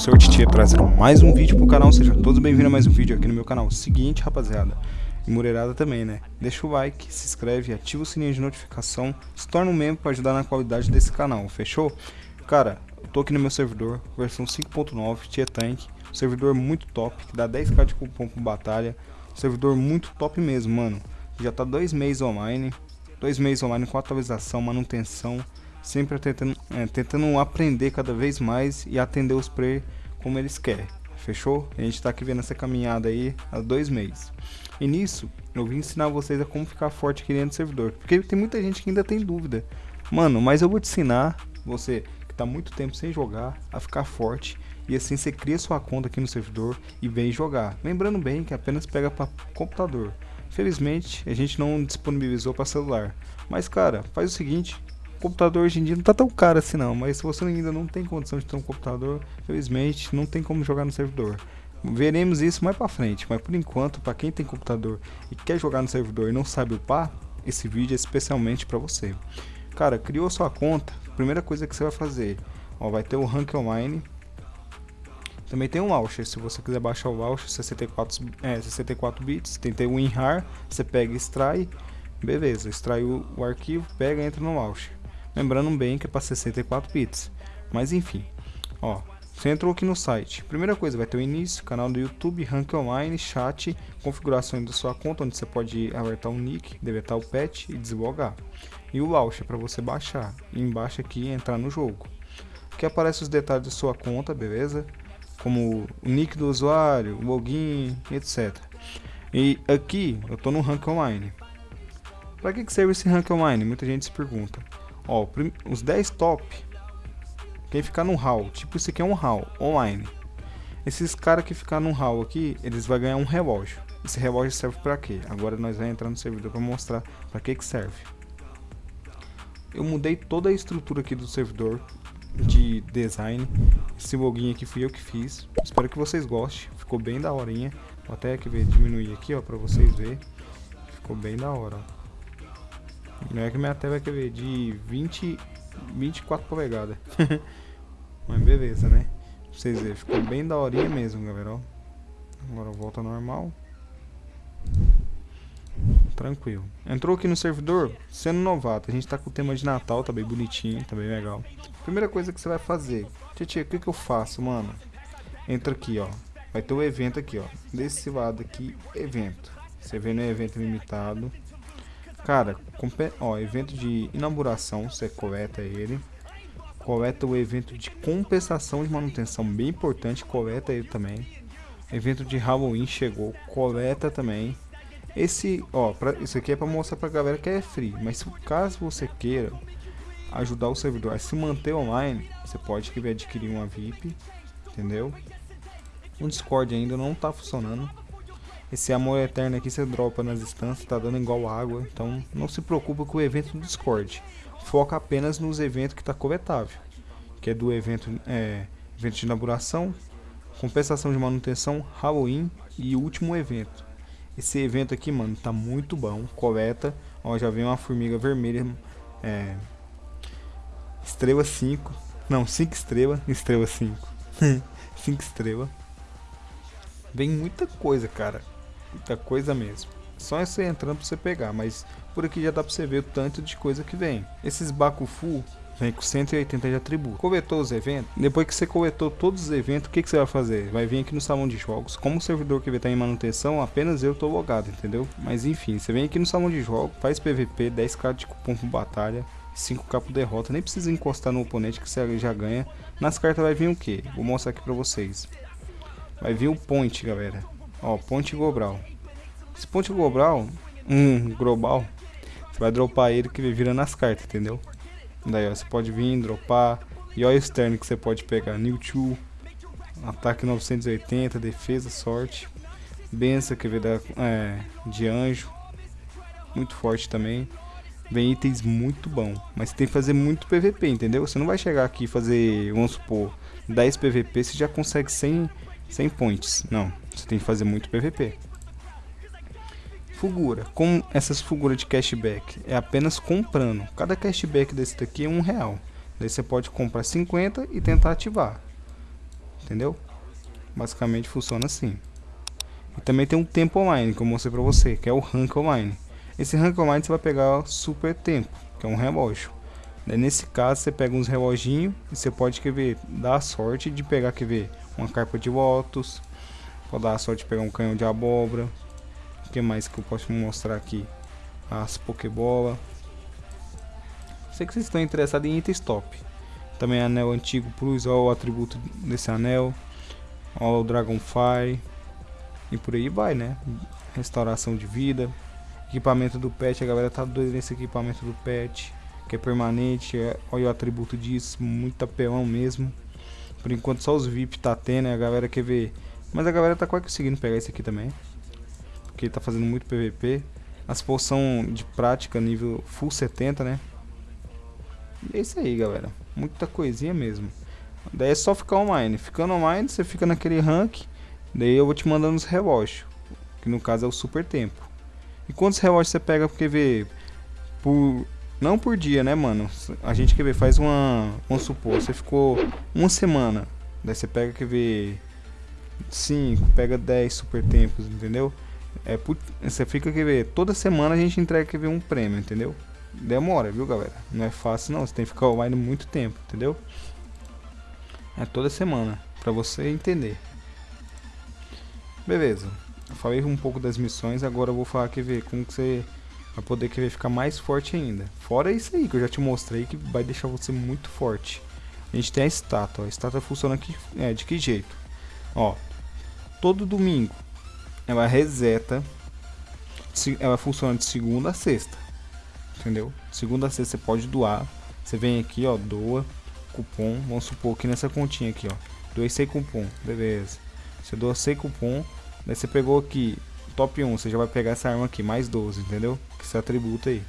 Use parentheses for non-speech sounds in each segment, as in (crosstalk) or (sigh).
seu Titi trazendo mais um vídeo pro canal, sejam todos bem-vindos a mais um vídeo aqui no meu canal. Seguinte, rapaziada, e Mureirada também, né? Deixa o like, se inscreve, ativa o sininho de notificação, se torna um membro para ajudar na qualidade desse canal, fechou? Cara, eu tô aqui no meu servidor, versão 5.9, Tia Tank, servidor muito top, que dá 10k de cupom por batalha, servidor muito top mesmo, mano. Já tá dois meses online, dois meses online com atualização, manutenção, sempre tentando, é, tentando aprender cada vez mais e atender os players como eles querem. Fechou? A gente tá aqui vendo essa caminhada aí há dois meses. E nisso, eu vim ensinar vocês a como ficar forte aqui dentro do servidor. Porque tem muita gente que ainda tem dúvida. Mano, mas eu vou te ensinar, você que tá muito tempo sem jogar, a ficar forte. E assim você cria sua conta aqui no servidor e vem jogar. Lembrando bem que apenas pega para computador. Felizmente, a gente não disponibilizou para celular. Mas cara, faz o seguinte, computador hoje em dia não tá tão caro assim não, mas se você ainda não tem condição de ter um computador, felizmente não tem como jogar no servidor. Veremos isso mais pra frente, mas por enquanto, para quem tem computador e quer jogar no servidor e não sabe upar, esse vídeo é especialmente para você. Cara, criou sua conta, primeira coisa que você vai fazer, ó, vai ter o Rank Online, também tem um launcher, se você quiser baixar o launcher 64, é, 64 bits, tem, o WinRAR, você pega e extrai, beleza, extrai o, o arquivo, pega e entra no launcher. Lembrando bem que é para 64 bits. Mas enfim, ó, você entrou aqui no site. Primeira coisa, vai ter o início, canal do YouTube, rank online, chat, configurações da sua conta, onde você pode alertar o nick, deletar o pet e deslogar. E o launcher para você baixar. E embaixo aqui entrar no jogo. Aqui aparece os detalhes da sua conta, beleza? Como o nick do usuário, o login, etc. E aqui eu estou no rank online. Para que, que serve esse rank online? Muita gente se pergunta. Ó, os 10 top, quem ficar no hall, tipo isso aqui é um hall, online. Esses caras que ficar no hall aqui, eles vão ganhar um relógio. Esse relógio serve para quê? Agora nós vamos entrar no servidor para mostrar para que que serve. Eu mudei toda a estrutura aqui do servidor de design. Esse login aqui fui eu que fiz. Espero que vocês gostem. Ficou bem da horinha. Vou até aqui ver, diminuir aqui, ó, para vocês verem. Ficou bem da hora, ó. Não é que minha tela vai ver de 20, 24 polegadas. (laughs) Mas beleza, né? Pra vocês verem, ficou bem da horinha mesmo, galera. Ó. Agora volta normal. Tranquilo. Entrou aqui no servidor, sendo novato. A gente tá com o tema de Natal, tá bem bonitinho, tá bem legal. Primeira coisa que você vai fazer. Tietê, o que que eu faço, mano? Entra aqui, ó. Vai ter o evento aqui, ó. Desse lado aqui, evento. Você vê no evento limitado. Cara, ó, evento de inauguração, você coleta ele. Coleta o evento de compensação de manutenção, bem importante, coleta ele também. Evento de Halloween chegou, coleta também. Esse, ó, pra, isso aqui é para mostrar pra galera que é free, mas se caso você queira ajudar o servidor a se manter online, você pode adquirir uma VIP, entendeu? O Discord ainda não tá funcionando, esse amor eterno aqui você dropa nas instâncias, tá dando igual água. Então não se preocupa com o evento do Discord. Foca apenas nos eventos que tá coletável. Que é do evento, é, evento de inauguração, compensação de manutenção, Halloween e último evento. Esse evento aqui, mano, tá muito bom. Coleta. Ó, já vem uma formiga vermelha. É, estrela 5. Não, 5 estrelas. Estrela 5. 5 estrelas. Vem muita coisa, cara. Muita coisa mesmo. Só você entrando pra você pegar, mas por aqui já dá pra você ver o tanto de coisa que vem. Esses Bakufu vem com 180 de atributo. Coletou os eventos? Depois que você coletou todos os eventos, o que, que você vai fazer? Vai vir aqui no salão de jogos. Como o servidor que estar em manutenção, apenas eu tô logado, entendeu? Mas enfim, você vem aqui no salão de jogos, faz PVP, 10k de cupom por batalha, 5k por derrota. Nem precisa encostar no oponente que você já ganha. Nas cartas vai vir o que? Vou mostrar aqui pra vocês. Vai vir o point, galera. Ó, ponte global. Esse ponte global, um global, você vai dropar ele que ele vira nas cartas, entendeu? Daí, ó, você pode vir, dropar. E olha o externo que você pode pegar. New 2, ataque 980, defesa, sorte. Benção que vem da, é, de anjo. Muito forte também. Vem itens muito bom. Mas tem que fazer muito PVP, entendeu? Você não vai chegar aqui e fazer, vamos supor, 10 PVP, você já consegue 100 100 points. Não, você tem que fazer muito PVP. Fugura. Com essas figuras de cashback? É apenas comprando. Cada cashback desse daqui é um real. Daí você pode comprar 50 e tentar ativar. entendeu? Basicamente funciona assim. E também tem um tempo online, que eu mostrei pra você, que é o rank online. Esse rank online você vai pegar super tempo, que é um relógio. Daí, nesse caso você pega uns reloginhos e você pode quer ver, dar a sorte de pegar quer ver, uma carpa de votos, pode dar a sorte de pegar um canhão de abóbora. O que mais que eu posso mostrar aqui? As pokebola. Sei que vocês estão interessados em itens top. Também anel antigo plus, olha o atributo desse anel. Olha o Dragonfire. E por aí vai, né? Restauração de vida. Equipamento do pet, a galera tá doida nesse equipamento do pet. Que é permanente, é, olha o atributo disso, muito apelão mesmo. Por enquanto só os VIP tá tendo, né? a galera quer ver. Mas a galera tá quase conseguindo pegar esse aqui também. Porque tá fazendo muito PVP. As poção de prática nível full 70, né? E é isso aí, galera. Muita coisinha mesmo. Daí é só ficar online. Ficando online, você fica naquele rank. Daí eu vou te mandando os relógios. Que no caso é o super tempo. E quantos relógios você pega porque vê por não por dia, né, mano? A gente quer ver faz uma, vamos supor, você ficou uma semana, daí você pega quer ver 5, pega 10 super tempos, entendeu? É você fica quer ver toda semana a gente entrega quer ver um prêmio, entendeu? Demora, viu, galera? Não é fácil não, você tem que ficar online muito tempo, entendeu? É toda semana, pra você entender. Beleza. Eu falei um pouco das missões, agora eu vou falar que ver como que você vai poder querer ficar mais forte ainda. Fora isso aí que eu já te mostrei que vai deixar você muito forte. A gente tem a estátua. A estátua funciona aqui, é, de que jeito? Ó, todo domingo ela reseta, ela funciona de segunda a sexta entendeu? Segunda a sexta você pode doar. Você vem aqui, ó, doa cupom. Vamos supor que nessa continha aqui, ó, doei 100 cupom, beleza. Você doa 100 cupom, daí você pegou aqui top 1, você já vai pegar essa arma aqui, mais 12, entendeu? Que esse atributo aí.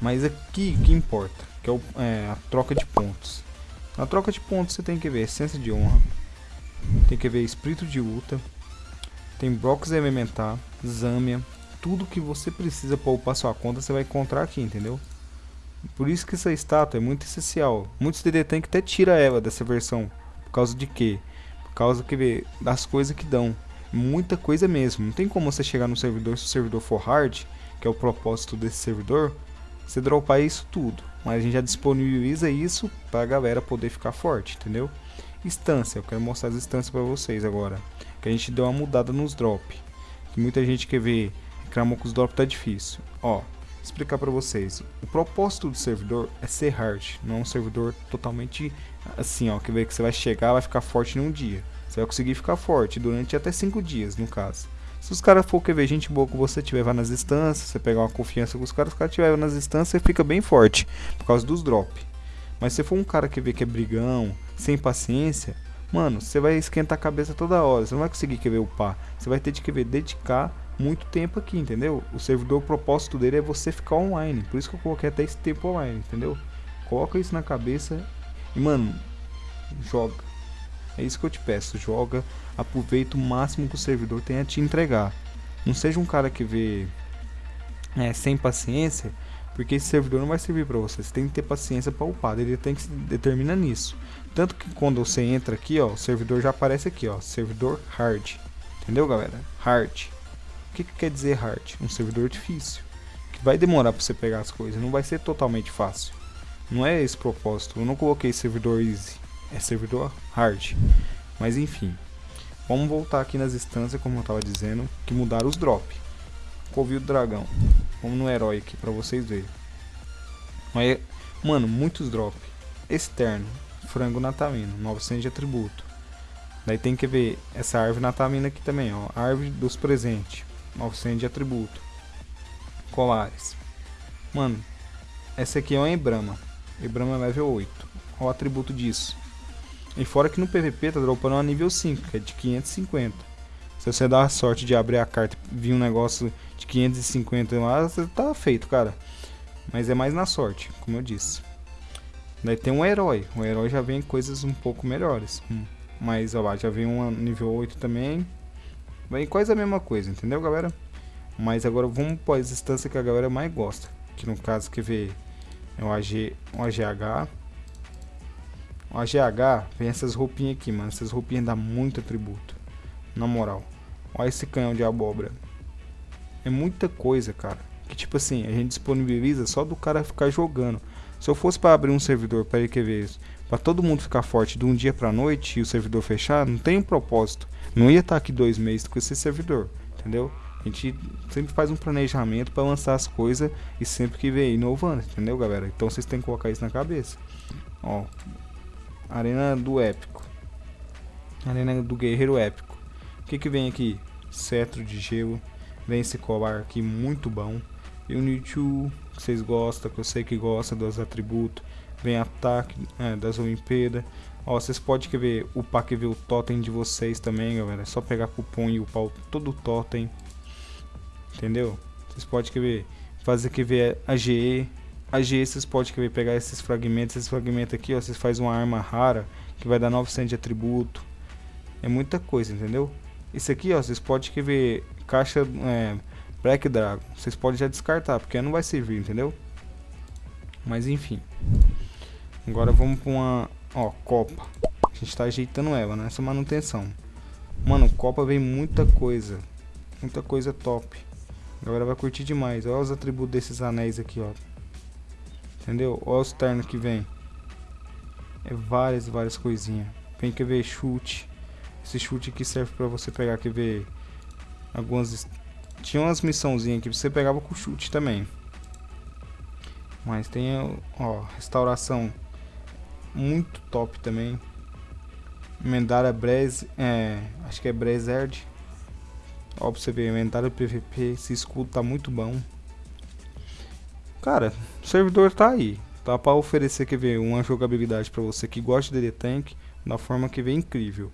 Mas aqui que importa, que é, o, é, a troca de pontos. Na troca de pontos você tem que ver essência de honra, tem que ver espírito de luta, tem blocos elementar, Zâmia, tudo que você precisa para upar sua conta você vai encontrar aqui, entendeu? Por isso que essa estátua é muito essencial. Muitos DD Tank até tira ela dessa versão. Por causa de quê? Por causa que das coisas que dão. Muita coisa mesmo. Não tem como você chegar no servidor, se o servidor for hard, que é o propósito desse servidor, você dropar isso tudo. Mas a gente já disponibiliza isso para a galera poder ficar forte, entendeu? Instância, eu quero mostrar as instâncias para vocês agora. Que a gente deu uma mudada nos drop. Que muita gente quer ver reclamam que os drop tá difícil. Ó, explicar para vocês. O propósito do servidor é ser hard, não é um servidor totalmente assim, ó, que que você vai chegar, vai ficar forte em um dia. Você vai conseguir ficar forte durante até 5 dias, no caso. Se os caras for querer gente boa com você, tiver nas instâncias, você pegar uma confiança com os caras, os caras tiver nas instâncias, você fica bem forte, por causa dos drop. Mas se for um cara que vê que é brigão, sem paciência, mano, você vai esquentar a cabeça toda hora, você não vai conseguir querer upar. Você vai ter de querer dedicar muito tempo aqui, entendeu? O servidor, o propósito dele é você ficar online. Por isso que eu coloquei até esse tempo online, entendeu? Coloca isso na cabeça e, mano, joga. É isso que eu te peço, joga, aproveita o máximo que o servidor tem a te entregar. Não seja um cara que vê é, sem paciência, porque esse servidor não vai servir para você. Você tem que ter paciência para upar, ele tem que se determina nisso. Tanto que quando você entra aqui, ó, o servidor já aparece aqui, ó, servidor hard. Entendeu, galera? Hard que, que quer dizer hard? Um servidor difícil. Que vai demorar para você pegar as coisas, não vai ser totalmente fácil. Não é esse propósito. Eu não coloquei servidor easy, é servidor hard. Mas enfim, vamos voltar aqui nas instâncias, como eu estava dizendo, que mudaram os drop. Covil do dragão. Vamos no herói aqui para vocês verem. Mano, muitos drop. Externo, frango natalino, 900 de atributo. Daí tem que ver essa árvore natalina aqui também, ó, árvore dos presentes. 900 de atributo. Colares. Mano, essa aqui é uma Embrama. Embrama level 8. Olha o atributo disso. E fora que no PVP tá dropando uma nível 5, que é de 550. Se você dá a sorte de abrir a carta e vir um negócio de 550 lá, você tá feito, cara. Mas é mais na sorte, como eu disse. Daí tem um herói. O herói já vem coisas um pouco melhores. Hum. Mas ó lá, já vem um nível 8 também. Vem quase a mesma coisa, entendeu, galera? Mas agora vamos para as instâncias que a galera mais gosta. Que no caso, que vê é o, AG, o AGH, A GH vem essas roupinhas aqui, mano. Essas roupinhas dá muito atributo. Na moral. Olha esse canhão de abóbora. É muita coisa, cara. Que tipo assim, a gente disponibiliza só do cara ficar jogando. Se eu fosse para abrir um servidor para ver isso, para todo mundo ficar forte de um dia para noite e o servidor fechar, não tem um propósito. Não ia estar tá aqui dois meses com esse servidor, entendeu? A gente sempre faz um planejamento para lançar as coisas e sempre que vem inovando, entendeu, galera? Então vocês têm que colocar isso na cabeça. Ó, Arena do Épico. Arena do Guerreiro Épico. O que que vem aqui? Cetro de gelo. Vem esse colar aqui muito bom. E o Nichu, que vocês gostam, que eu sei que gosta dos atributos. Vem ataque é, das Olimpíadas. Ó, vocês podem ver o que ver o totem de vocês também, galera. É só pegar cupom e upar todo o totem. Entendeu? Vocês podem ver fazer que ver a GE. A GE vocês podem ver pegar esses fragmentos. Esses fragmentos aqui, ó, vocês fazem uma arma rara que vai dar 900 de atributo. É muita coisa, entendeu? Isso aqui, ó, vocês podem ver caixa é, Black Dragon. Vocês podem já descartar, porque não vai servir, entendeu? Mas enfim. Agora vamos para uma, ó, Copa. A gente está ajeitando ela né? manutenção. Mano, Copa vem muita coisa. Muita coisa top. A galera vai curtir demais. Olha os atributos desses anéis aqui, ó. Entendeu? Olha os ternos que vem. É várias, várias coisinhas. Vem que ver chute. Esse chute aqui serve pra você pegar, quer ver, algumas... Tinha umas missãozinhas que você pegava com chute também. Mas tem, ó, restauração muito top também. Mendária Brez, é, acho que é Brezerd. Ó, pra você ver, Mendária PVP, esse escudo tá muito bom. Cara, o servidor tá aí. Tá pra oferecer, quer ver, uma jogabilidade pra você que gosta de DD Tank, da forma que vem incrível.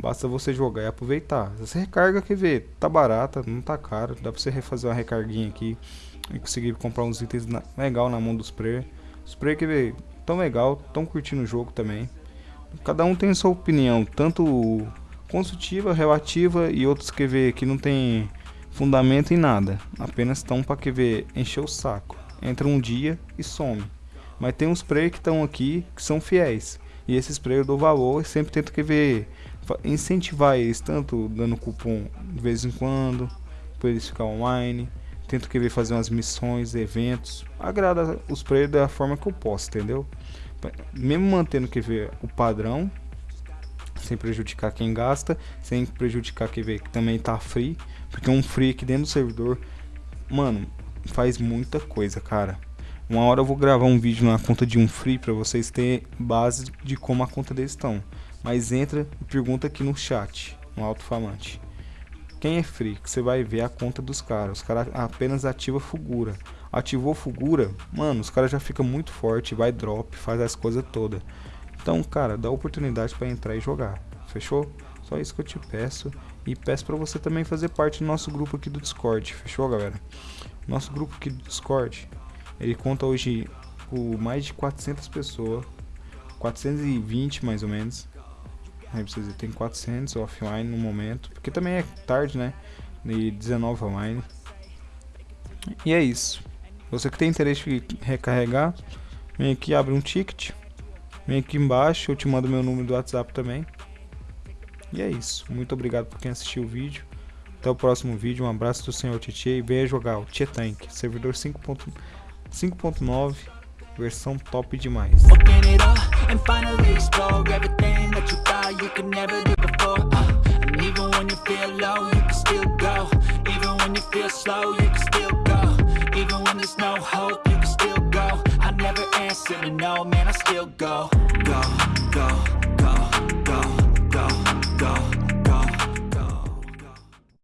Basta você jogar e aproveitar. Você recarga que vê, tá barata, não tá caro. Dá pra você refazer uma recarguinha aqui e conseguir comprar uns itens na, legal na mão dos player. Os que vê, tão legal, tão curtindo o jogo também. Cada um tem sua opinião, tanto construtiva, relativa e outros que vê que não tem fundamento em nada. Apenas estão para que vê encher o saco. Entra um dia e some. Mas tem uns player que estão aqui que são fiéis. E esses players do valor sempre tento que ver incentivar eles, tanto dando cupom de vez em quando, para eles ficar online. Tento querer fazer umas missões, eventos. Agrada os players da forma que eu posso, entendeu? Mesmo mantendo que ver o padrão, sem prejudicar quem gasta, sem prejudicar quem vê que também tá free, porque um free aqui dentro do servidor, mano, faz muita coisa, cara. Uma hora eu vou gravar um vídeo na conta de um free para vocês terem base de como a conta deles estão. Mas entra e pergunta aqui no chat, no alto-falante. Quem é free? Que você vai ver a conta dos caras. Os caras apenas ativa Fugura. Ativou Fugura, mano, os caras já ficam muito forte, vai drop, faz as coisas todas. Então, cara, dá oportunidade para entrar e jogar. Fechou? Só isso que eu te peço. E peço para você também fazer parte do nosso grupo aqui do Discord. Fechou, galera? Nosso grupo aqui do Discord, ele conta hoje com mais de 400 pessoas. 420 mais ou menos. Aí vocês tem 400 offline no momento, porque também é tarde, né? E 19 online. E é isso. Você que tem interesse em recarregar, vem aqui, abre um ticket. Vem aqui embaixo, eu te mando meu número do WhatsApp também. E é isso. Muito obrigado por quem assistiu o vídeo. Até o próximo vídeo. Um abraço do senhor Tietê e venha jogar o Tietank, servidor 5.9 versão top demais. go, go, go, go, go, go, go.